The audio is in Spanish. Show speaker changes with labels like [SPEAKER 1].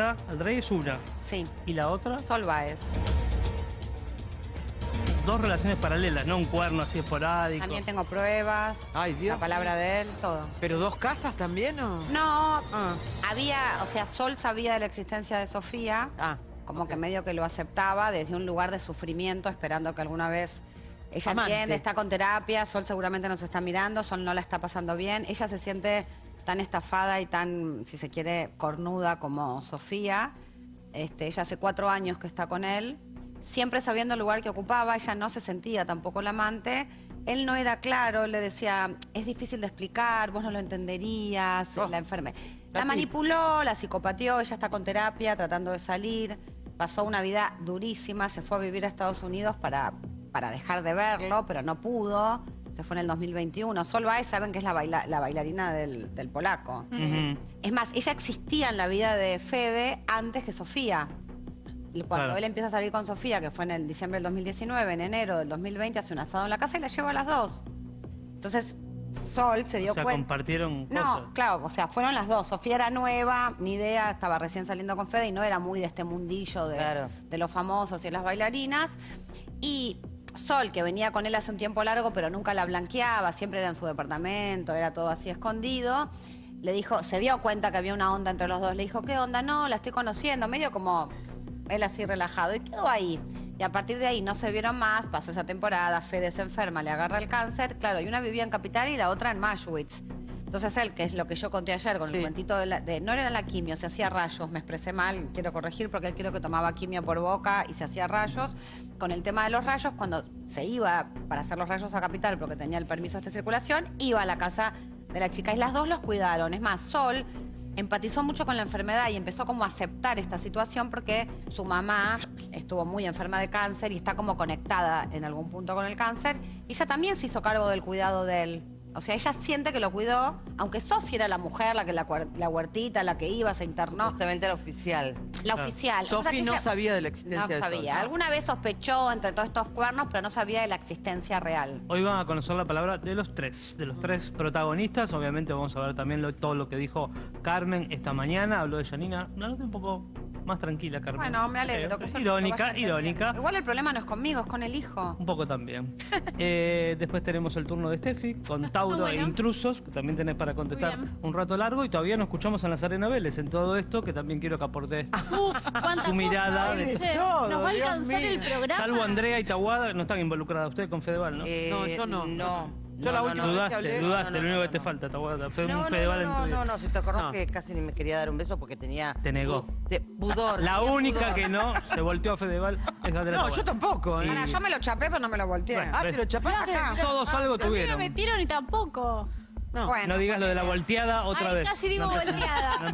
[SPEAKER 1] al rey es una.
[SPEAKER 2] Sí,
[SPEAKER 1] ¿Y la otra?
[SPEAKER 2] Sol Baez.
[SPEAKER 1] Dos relaciones paralelas, no un cuerno así esporádico.
[SPEAKER 2] También tengo pruebas,
[SPEAKER 3] Ay, Dios.
[SPEAKER 2] la palabra de él, todo.
[SPEAKER 3] ¿Pero dos casas también o...?
[SPEAKER 2] No,
[SPEAKER 3] Ah,
[SPEAKER 2] había, o sea, Sol sabía de la existencia de Sofía,
[SPEAKER 3] ah.
[SPEAKER 2] como que medio que lo aceptaba desde un lugar de sufrimiento, esperando que alguna vez ella
[SPEAKER 3] Amante.
[SPEAKER 2] entiende, está con terapia, Sol seguramente nos está mirando, Sol no la está pasando bien, ella se siente tan estafada y tan, si se quiere, cornuda como Sofía. Este, ella hace cuatro años que está con él, siempre sabiendo el lugar que ocupaba, ella no se sentía tampoco la amante. Él no era claro, le decía, es difícil de explicar, vos no lo entenderías,
[SPEAKER 3] Oh.
[SPEAKER 2] la enferme.
[SPEAKER 3] La
[SPEAKER 2] manipuló, la psicopateó, ella está con terapia, tratando de salir. Pasó una vida durísima, se fue a vivir a Estados Unidos para, para dejar de verlo, pero no pudo. Se fue en el 2021. Sol Baez saben que es la, baila- la bailarina del, del polaco. Es más, ella existía en la vida de Fede antes que Sofía. Y cuando
[SPEAKER 1] Claro.
[SPEAKER 2] él empieza a salir con Sofía, que fue en el diciembre del 2019, en enero del 2020, hace un asado en la casa y la lleva a las dos. Entonces, Sol se dio
[SPEAKER 1] O sea,
[SPEAKER 2] cuenta.
[SPEAKER 1] compartieron
[SPEAKER 2] No,
[SPEAKER 1] cosas.
[SPEAKER 2] claro, o sea, fueron las dos. Sofía era nueva, ni idea, estaba recién saliendo con Fede y no era muy de este mundillo de,
[SPEAKER 3] Claro.
[SPEAKER 2] de los famosos y las bailarinas. Y Sol, que venía con él hace un tiempo largo, pero nunca la blanqueaba, siempre era en su departamento, era todo así escondido. Le dijo, se dio cuenta que había una onda entre los dos. Le dijo, ¿qué onda? No, la estoy conociendo, medio como él así relajado. Y quedó ahí. Y a partir de ahí no se vieron más, pasó esa temporada, Fede se enferma, le agarra el cáncer. Claro, y una vivía en Capital y la otra en Mashwitz. Entonces él, que es lo que yo conté ayer con
[SPEAKER 3] Sí.
[SPEAKER 2] el cuentito de, la- de- no era la quimio, se hacía rayos, me expresé mal, quiero corregir porque él creo que tomaba quimio por boca y se hacía rayos. Con el tema de los rayos, cuando se iba para hacer los rayos a Capital porque tenía el permiso de circulación, iba a la casa de la chica y las dos los cuidaron. Es más, Sol empatizó mucho con la enfermedad y empezó como a aceptar esta situación porque su mamá estuvo muy enferma de cáncer y está como conectada en algún punto con el cáncer. Y ella también se hizo cargo del cuidado de él. O sea, ella siente que lo cuidó, aunque Sofía era la mujer, la que la, la huertita, la que iba, se internó.
[SPEAKER 4] Justamente la oficial.
[SPEAKER 2] La oficial. O sea,
[SPEAKER 3] Sofi
[SPEAKER 2] que
[SPEAKER 3] no
[SPEAKER 2] ella-
[SPEAKER 3] sabía de la existencia
[SPEAKER 2] No
[SPEAKER 3] de
[SPEAKER 2] sabía. Alguna vez sospechó entre todos estos cuernos, pero no sabía de la existencia real.
[SPEAKER 1] Hoy van a conocer la palabra de los tres, de los tres protagonistas. Obviamente vamos a ver también lo- todo lo que dijo Carmen esta mañana. Habló de Janina. Una nota un poco más tranquila, Carmen.
[SPEAKER 2] Bueno, me alegro.
[SPEAKER 1] Eh,
[SPEAKER 2] que eso lo
[SPEAKER 1] irónica, irónica.
[SPEAKER 2] Igual el problema no es conmigo, es con el hijo.
[SPEAKER 1] Un poco también. Eh, después tenemos el turno de Steffi con Tauro
[SPEAKER 5] Bueno.
[SPEAKER 1] e Intrusos, que también tenés para contestar un rato largo. Y todavía no escuchamos a Nazarena Vélez en todo esto, que también quiero que aporte
[SPEAKER 5] Uf, cuánta
[SPEAKER 1] su mirada. de-
[SPEAKER 5] che.
[SPEAKER 3] todo,
[SPEAKER 5] Nos va a alcanzar el programa.
[SPEAKER 1] Salvo Andrea y Tahuada, no están involucradas ustedes con Fedeval, ¿no?
[SPEAKER 4] Eh,
[SPEAKER 3] No, yo no.
[SPEAKER 4] No.
[SPEAKER 3] Yo la
[SPEAKER 4] No,
[SPEAKER 3] última
[SPEAKER 4] no,
[SPEAKER 3] vez que
[SPEAKER 1] dudaste,
[SPEAKER 3] hablé-
[SPEAKER 1] dudaste,
[SPEAKER 4] no, no,
[SPEAKER 1] lo único
[SPEAKER 4] no,
[SPEAKER 1] que te
[SPEAKER 4] no.
[SPEAKER 1] falta. Fue
[SPEAKER 4] No,
[SPEAKER 1] un
[SPEAKER 4] no,
[SPEAKER 1] Fedeval
[SPEAKER 4] no, no,
[SPEAKER 1] en tu
[SPEAKER 4] no,
[SPEAKER 1] vida.
[SPEAKER 4] no, si te acordás
[SPEAKER 3] No.
[SPEAKER 4] que casi ni me quería dar un beso porque tenía...
[SPEAKER 1] Te negó.
[SPEAKER 4] pudor.
[SPEAKER 1] La única que no se volteó a Fedeval es Andrea
[SPEAKER 3] No,
[SPEAKER 1] Tahuada.
[SPEAKER 3] yo tampoco. ¿eh?
[SPEAKER 2] Yo me lo chapé, pero no me lo volteé.
[SPEAKER 3] Ah, te lo chapaste.
[SPEAKER 1] Todos algo
[SPEAKER 5] A mí me
[SPEAKER 1] tuvieron.
[SPEAKER 5] metieron y tampoco.
[SPEAKER 3] No.
[SPEAKER 2] Bueno,
[SPEAKER 1] No digas lo de la volteada otra
[SPEAKER 5] Ay,
[SPEAKER 1] vez.
[SPEAKER 5] casi digo
[SPEAKER 1] No
[SPEAKER 5] volteada.
[SPEAKER 1] no